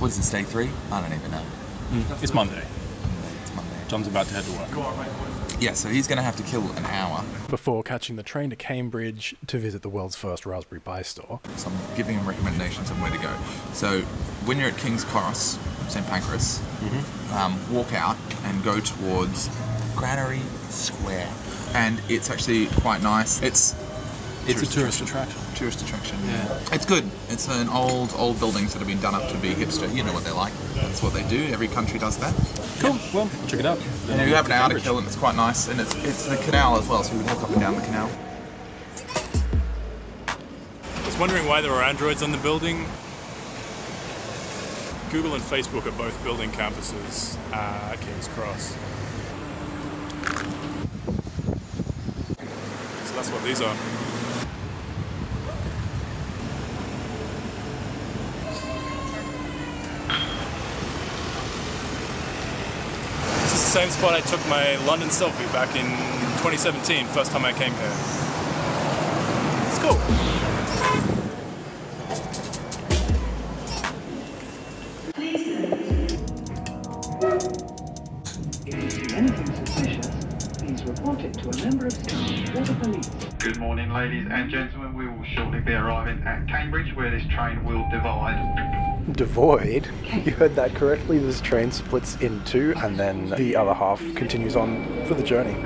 what is this, day three? I don't even know. Mm, it's Monday. It's Monday. John's about to head to work. Yeah, so he's going to have to kill an hour. Before catching the train to Cambridge to visit the world's first Raspberry Pi store. So I'm giving him recommendations on where to go. So when you're at King's Cross, St Pancras, um, walk out and go towards Granary Square. And it's actually quite nice. It's It's a tourist attraction. tourist attraction. Yeah. It's good. It's an old, old buildings that have been done up to be hipster. You know what they're like. That's what they do. Every country does that. Cool. Well, check it out. And you have an hour to kill and it's quite nice. And it's it's the canal as well, so you can walk up and down the canal. I was wondering why there were androids on the building. Google and Facebook are both building campuses uh, at King's Cross. So that's what these are. This is the same spot I took my London selfie back in 2017, first time I came here. It's cool. Good morning, ladies and gentlemen. We will shortly be arriving at Cambridge, where this train will divide. Devoid. You heard that correctly. This train splits in two, and then the other half continues on for the journey.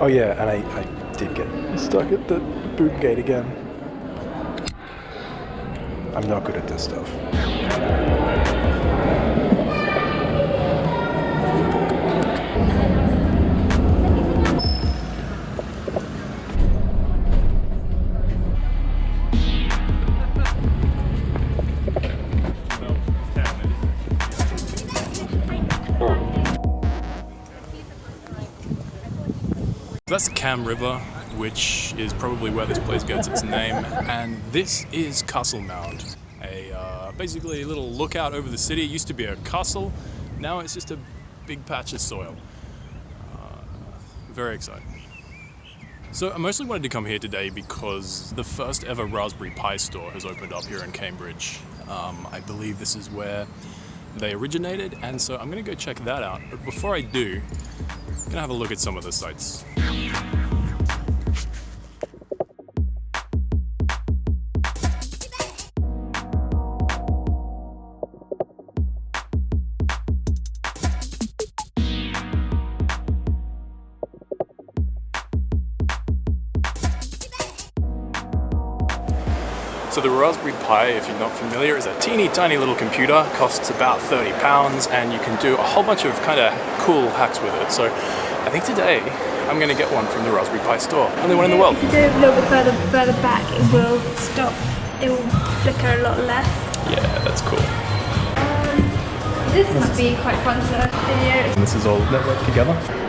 Oh yeah, and I, I did get stuck at the boot gate again. I'm not good at this stuff. That's Cam River, which is probably where this place gets its name. And this is Castle Mound, a uh, basically a little lookout over the city. It used to be a castle, now it's just a big patch of soil. Uh, very exciting. So I mostly wanted to come here today because the first ever Raspberry Pi store has opened up here in Cambridge. Um, I believe this is where they originated, and so I'm going to go check that out. But before I do, I'm going to have a look at some of the sites. So the Raspberry Pi, if you're not familiar, is a teeny tiny little computer, costs about 30 pounds, and you can do a whole bunch of kind of cool hacks with it. So I think today I'm gonna get one from the Raspberry Pi store. Only one in the world. If you go a little bit further further back, it will stop. It will flicker a lot less. Yeah, that's cool. Um, this must be quite fun to video. And this is all networked together.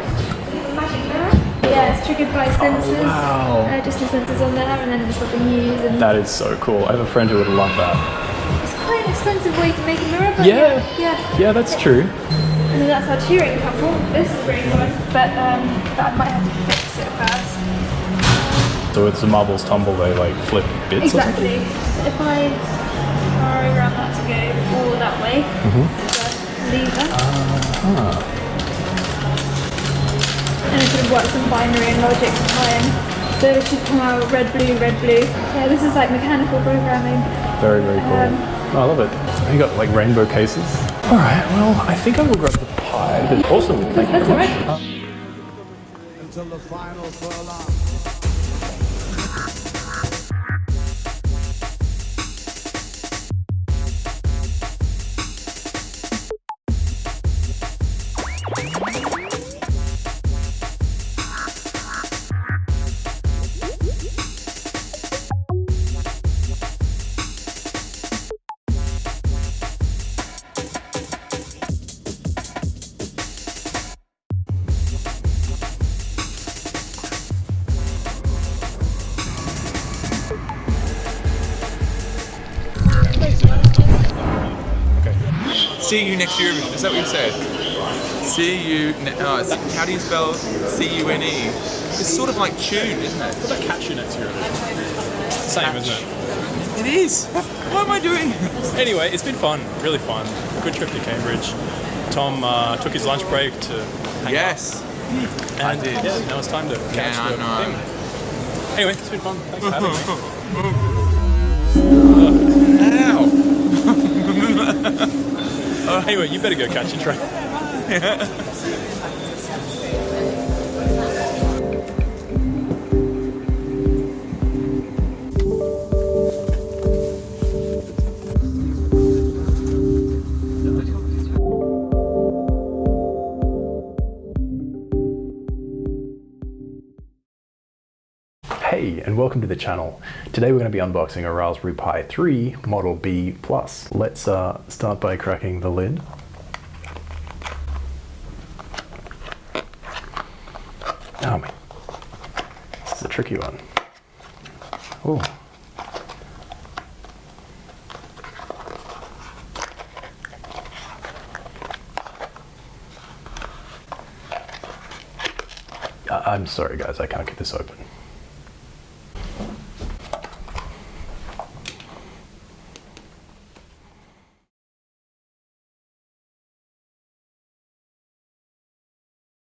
Yeah, it's triggered by sensors. wow. Uh, just the sensors on there, and then it's what they use. And That is so cool. I have a friend who would love that. it's quite an expensive way to make a mirror, but Yeah. yeah, yeah. Yeah, that's true. And then that's our Turing Tumble. This is really fun, but um, but I might have to fix it first. So it's the marbles tumble, they like flip bits or? Exactly. If I program that to go all that way, the lever. Ah. and it sort of works in binary and logic to tie in. So it should come out red, blue, red, blue. Yeah, this is like mechanical programming. Very, very cool. Um, oh, I love it. You got like rainbow cases. All right, well, I think I will grab the pie. Awesome, thank you That's very all much. right. until the final furlong. See you next year. Is that what you said? See you. Ne- oh, how do you spell C U N E? It's sort of like tune, isn't it? What about catch you next year? Same, isn't it? It is. What am I doing? Anyway, it's been fun, really fun. Good trip to Cambridge. Tom uh, took his lunch break to hang Yes. out. I And did. yeah, now it's time to catch I the thing. Anyway, it's been fun. Thanks for having me. Ow. Anyway, you better go catch your train. Hey, and welcome to the channel. Today we're going to be unboxing a Raspberry Pi 3 Model B Plus. Let's uh, start by cracking the lid. Oh man, this is a tricky one. Oh. I'm sorry guys, I can't get this open.